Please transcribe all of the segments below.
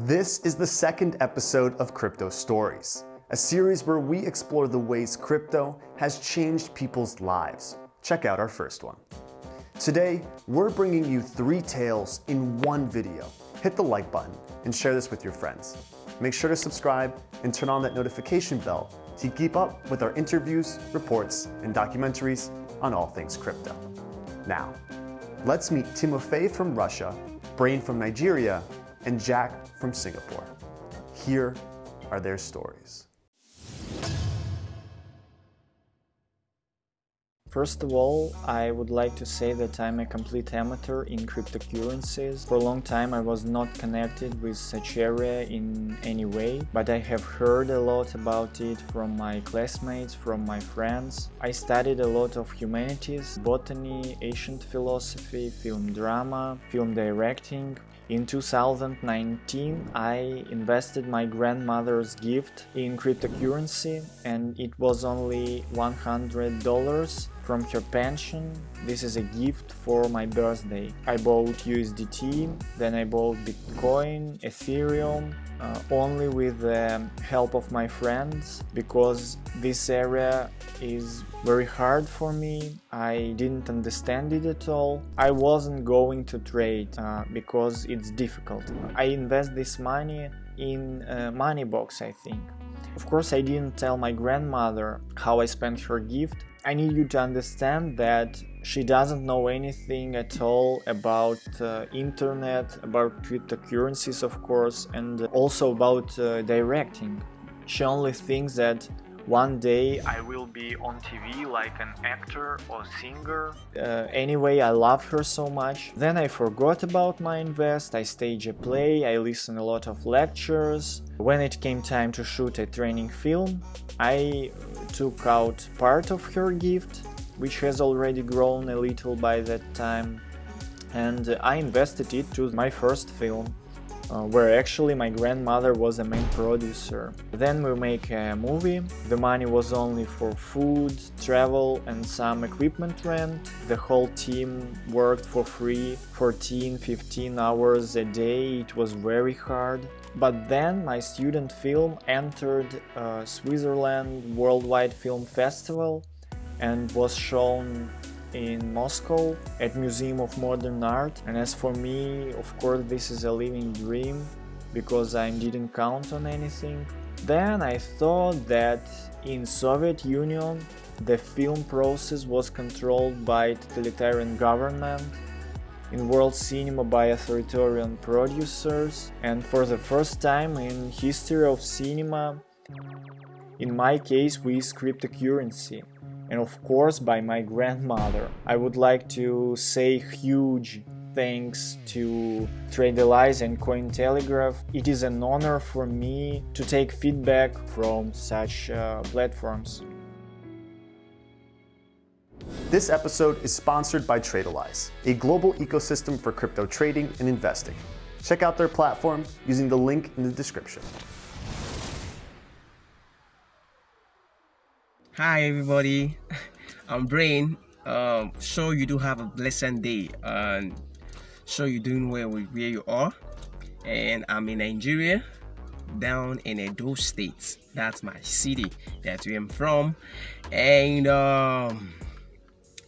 This is the second episode of Crypto Stories, a series where we explore the ways crypto has changed people's lives. Check out our first one. Today, we're bringing you three tales in one video. Hit the like button and share this with your friends. Make sure to subscribe and turn on that notification bell to keep up with our interviews, reports, and documentaries on all things crypto. Now, let's meet Timofey from Russia, Brain from Nigeria, and Jack from Singapore. Here are their stories. First of all, I would like to say that I'm a complete amateur in cryptocurrencies. For a long time I was not connected with such area in any way, but I have heard a lot about it from my classmates, from my friends. I studied a lot of humanities, botany, ancient philosophy, film drama, film directing, in 2019, I invested my grandmother's gift in cryptocurrency and it was only $100 from her pension. This is a gift for my birthday. I bought USDT, then I bought Bitcoin, Ethereum, uh, only with the help of my friends because this area is very hard for me. I didn't understand it at all. I wasn't going to trade uh, because it's difficult. I invest this money in uh, Moneybox, I think. Of course, I didn't tell my grandmother how I spent her gift. I need you to understand that she doesn't know anything at all about uh, internet, about cryptocurrencies of course, and also about uh, directing. She only thinks that one day I will be on TV like an actor or singer. Uh, anyway, I love her so much. Then I forgot about my invest, I stage a play, I listen a lot of lectures. When it came time to shoot a training film, I took out part of her gift, which has already grown a little by that time, and I invested it to my first film uh, where actually my grandmother was the main producer. Then we make a movie, the money was only for food, travel and some equipment rent. The whole team worked for free 14-15 hours a day, it was very hard. But then my student film entered uh, Switzerland Worldwide Film Festival and was shown in Moscow at Museum of Modern Art. And as for me of course this is a living dream because I didn't count on anything. Then I thought that in Soviet Union the film process was controlled by totalitarian government in world cinema by authoritarian producers. And for the first time in history of cinema in my case with cryptocurrency and of course by my grandmother. I would like to say huge thanks to Tradelize and Cointelegraph. It is an honor for me to take feedback from such uh, platforms. This episode is sponsored by Tradelize, a global ecosystem for crypto trading and investing. Check out their platform using the link in the description. Hi everybody, I'm Brain. Um, sure you do have a blessed day and sure you're doing well with where you are. And I'm in Nigeria, down in Edo State. That's my city that where I'm from. And um,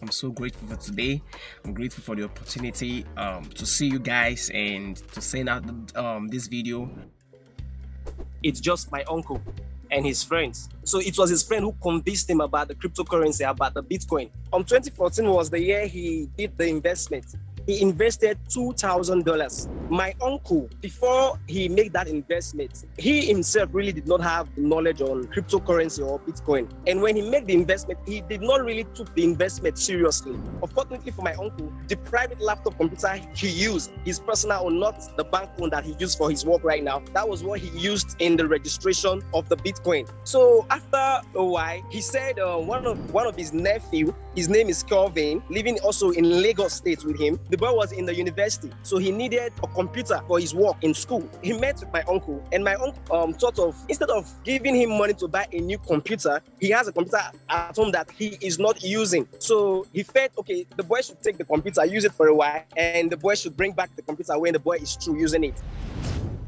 I'm so grateful for today. I'm grateful for the opportunity um, to see you guys and to send out um, this video. It's just my uncle and his friends. So it was his friend who convinced him about the cryptocurrency, about the Bitcoin. Um, 2014 was the year he did the investment he invested $2,000. My uncle, before he made that investment, he himself really did not have knowledge on cryptocurrency or Bitcoin. And when he made the investment, he did not really took the investment seriously. Unfortunately for my uncle, the private laptop computer he used, his personal or not the bank one that he used for his work right now, that was what he used in the registration of the Bitcoin. So after a while, he said uh, one of one of his nephew, his name is Kelvin, living also in Lagos State with him. The boy was in the university, so he needed a computer for his work in school. He met my uncle, and my uncle um, sort of, instead of giving him money to buy a new computer, he has a computer at home that he is not using. So he felt, okay, the boy should take the computer, use it for a while, and the boy should bring back the computer when the boy is through using it.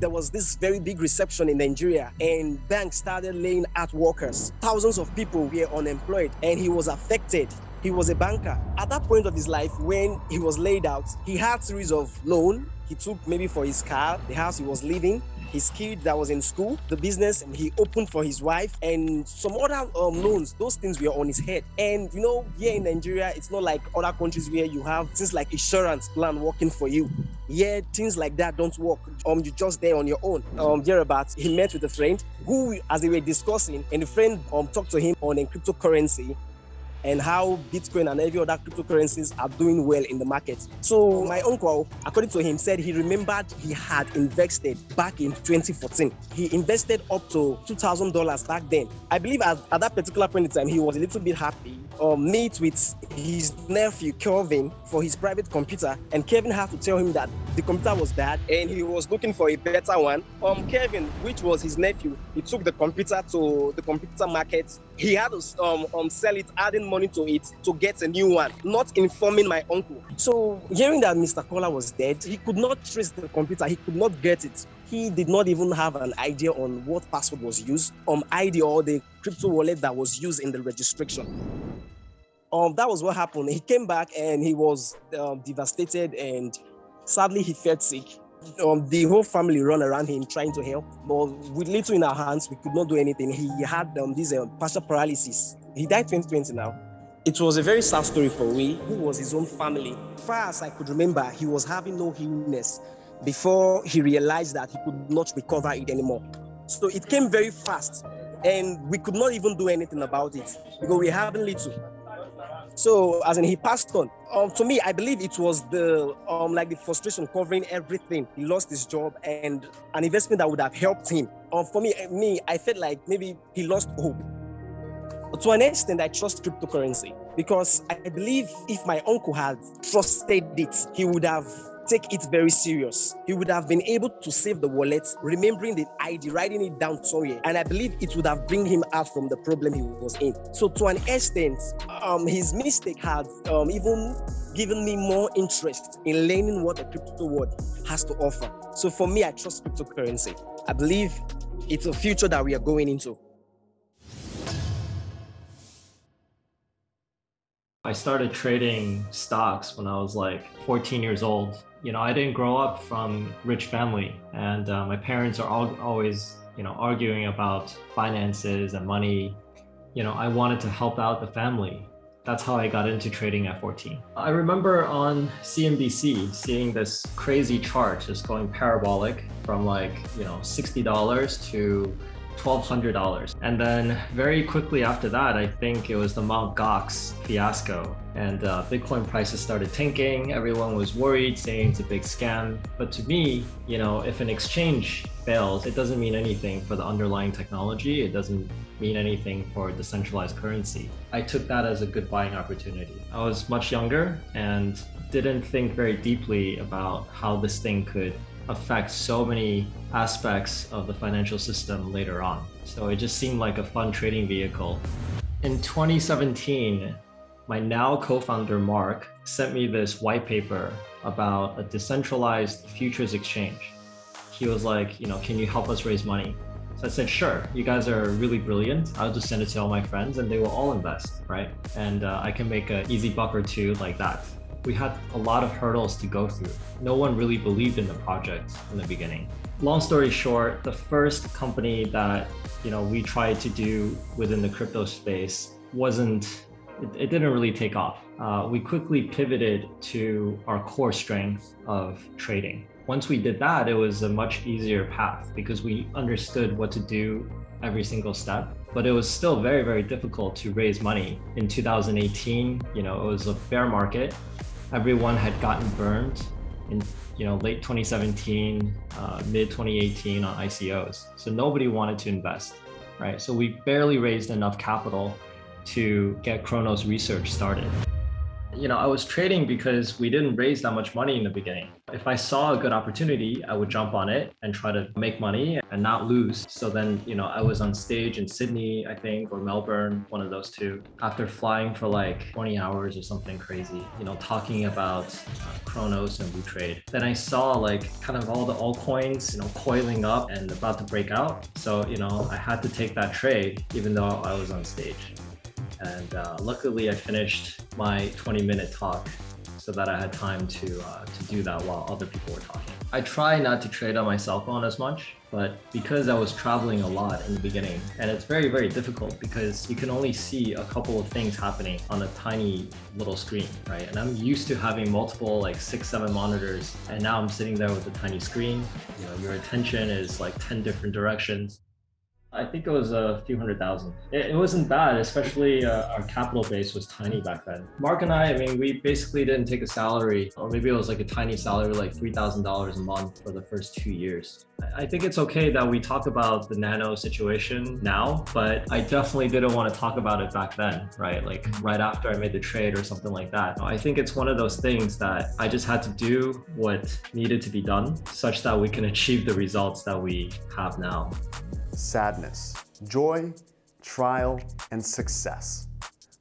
there was this very big reception in Nigeria and banks started laying out workers. Thousands of people were unemployed and he was affected. He was a banker. At that point of his life, when he was laid out, he had series of loan. He took maybe for his car, the house he was living, his kid that was in school, the business he opened for his wife, and some other um, loans. Those things were on his head. And you know, here in Nigeria, it's not like other countries where you have things like insurance plan working for you. Yeah, things like that don't work. Um, you're just there on your own. Um, thereabouts, he met with a friend who, as they were discussing, and the friend um talked to him on a cryptocurrency and how Bitcoin and every other cryptocurrencies are doing well in the market. So my uncle, according to him, said he remembered he had invested back in 2014. He invested up to $2,000 back then. I believe at, at, that particular point in time, he was a little bit happy. Or um, meet with his nephew Kelvin for his private computer, and Kevin had to tell him that the computer was bad and he was looking for a better one. Um, Kevin, which was his nephew, he took the computer to the computer market. He had to um, um, sell it, adding money to it to get a new one, not informing my uncle. So hearing that Mr. Kola was dead, he could not trace the computer, he could not get it. He did not even have an idea on what password was used, um, ID or the crypto wallet that was used in the registration. Um, that was what happened. He came back and he was um, devastated and sadly he felt sick. Um, the whole family run around him trying to help, but with little in our hands, we could not do anything. He had um, this uh, partial paralysis. He died 2020 now. It was a very sad story for me, who was his own family. Far as I could remember, he was having no illness before he realized that he could not recover it anymore. So it came very fast, and we could not even do anything about it because we having little. So as in he passed on. Um, to me, I believe it was the um like the frustration covering everything. He lost his job and an investment that would have helped him. Um, for me, me, I felt like maybe he lost hope to an extent, I trust cryptocurrency because I believe if my uncle had trusted it, he would have take it very serious. He would have been able to save the wallet, remembering the ID, writing it down somewhere. And I believe it would have bring him out from the problem he was in. So to an extent, um, his mistake had um, even given me more interest in learning what the crypto world has to offer. So for me, I trust cryptocurrency. I believe it's a future that we are going into. I started trading stocks when I was like 14 years old. You know, I didn't grow up from rich family and uh, my parents are all, always, you know, arguing about finances and money. You know, I wanted to help out the family. That's how I got into trading at 14. I remember on CNBC seeing this crazy chart just going parabolic from like, you know, $60 to $1,200. And then very quickly after that, I think it was the Mt. Gox fiasco and uh, Bitcoin prices started tanking. Everyone was worried saying it's a big scam. But to me, you know, if an exchange fails, it doesn't mean anything for the underlying technology. It doesn't mean anything for decentralized currency. I took that as a good buying opportunity. I was much younger and didn't think very deeply about how this thing could affect so many aspects of the financial system later on. So it just seemed like a fun trading vehicle. In 2017, my now co-founder Mark sent me this white paper about a decentralized futures exchange. He was like, you know, can you help us raise money? So I said, sure, you guys are really brilliant. I'll just send it to all my friends and they will all invest, right? And uh, I can make an easy buck or two like that we had a lot of hurdles to go through. No one really believed in the project in the beginning. Long story short, the first company that you know we tried to do within the crypto space wasn't it, it didn't really take off. Uh, we quickly pivoted to our core strength of trading. Once we did that, it was a much easier path because we understood what to do every single step but it was still very very difficult to raise money in 2018 you know it was a bear market everyone had gotten burned in you know late 2017 uh, mid 2018 on icos so nobody wanted to invest right? So we barely raised enough capital to get Kronos research started you know, I was trading because we didn't raise that much money in the beginning. If I saw a good opportunity, I would jump on it and try to make money and not lose. So then, you know, I was on stage in Sydney, I think, or Melbourne, one of those two, after flying for like 20 hours or something crazy, you know, talking about uh, Kronos and WooTrade. Then I saw like kind of all the altcoins, you know, coiling up and about to break out. So, you know, I had to take that trade even though I was on stage. And uh, luckily I finished my 20 minute talk so that I had time to, uh, to do that while other people were talking. I try not to trade on my cell phone as much, but because I was traveling a lot in the beginning, and it's very, very difficult because you can only see a couple of things happening on a tiny little screen, right? And I'm used to having multiple, like six, seven monitors, and now I'm sitting there with a tiny screen. You know, your attention is like 10 different directions. I think it was a few hundred thousand. It, it wasn't bad, especially uh, our capital base was tiny back then. Mark and I, I mean, we basically didn't take a salary, or maybe it was like a tiny salary, like $3,000 a month for the first two years. I think it's okay that we talk about the nano situation now, but I definitely didn't want to talk about it back then, right? Like right after I made the trade or something like that. I think it's one of those things that I just had to do what needed to be done such that we can achieve the results that we have now sadness, joy, trial, and success.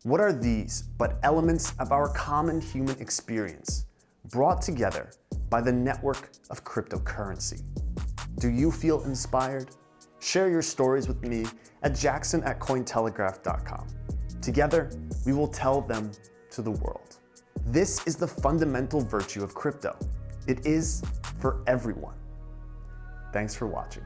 What are these but elements of our common human experience brought together by the network of cryptocurrency? Do you feel inspired? Share your stories with me at jackson at cointelegraph.com. Together, we will tell them to the world. This is the fundamental virtue of crypto. It is for everyone. Thanks for watching.